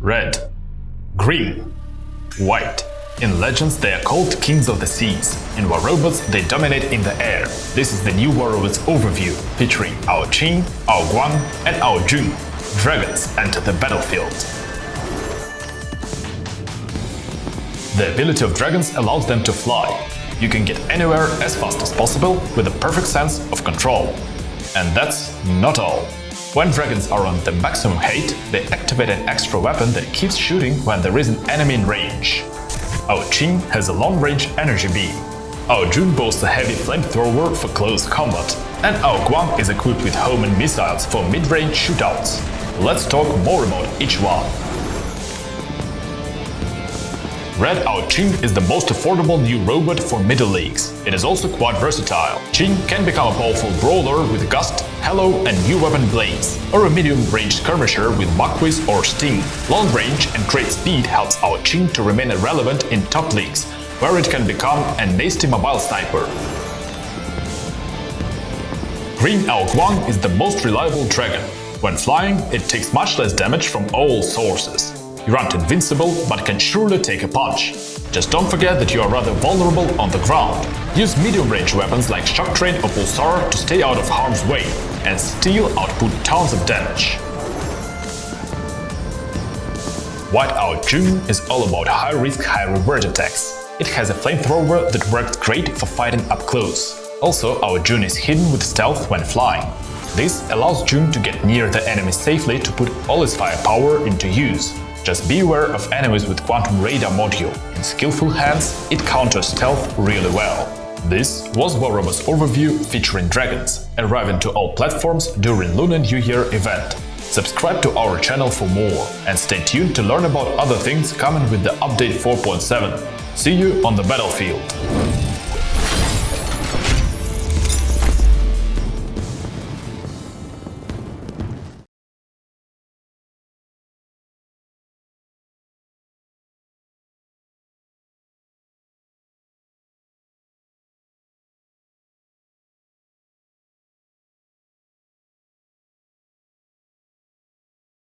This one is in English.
red, green, white. In Legends, they are called Kings of the Seas. In War Robots, they dominate in the air. This is the new War Robots overview, featuring Ao Qing, Ao Guang, and Ao Jun. Dragons enter the battlefield. The ability of dragons allows them to fly. You can get anywhere as fast as possible with a perfect sense of control. And that's not all. When dragons are on the maximum height, they activate an extra weapon that keeps shooting when there is an enemy in range. Ao Qing has a long-range energy beam. Ao Jun boasts a heavy flamethrower for close combat, and Ao Guang is equipped with homing missiles for mid-range shootouts. Let's talk more about each one. Red Ao Qing is the most affordable new robot for middle leagues. It is also quite versatile. Qing can become a powerful brawler with Gust, Halo and new weapon Blaze, or a medium-range skirmisher with Mach-Wiz or Sting. Long range and great speed helps Ao Qing to remain relevant in top leagues, where it can become a nasty mobile sniper. Green Ao Guang is the most reliable dragon. When flying, it takes much less damage from all sources. You aren't invincible, but can surely take a punch. Just don't forget that you are rather vulnerable on the ground. Use medium-range weapons like Shock Train or Pulsar to stay out of harm's way, and still output tons of damage. White Ao Jun is all about high-risk, high-reward attacks. It has a flamethrower that works great for fighting up close. Also, Ao Jun is hidden with stealth when flying. This allows Jun to get near the enemy safely to put all its firepower into use. Just beware of enemies with Quantum Radar module. In skillful hands, it counters stealth really well. This was War Robots overview featuring dragons, arriving to all platforms during Lunar New Year event. Subscribe to our channel for more, and stay tuned to learn about other things coming with the update 4.7. See you on the battlefield!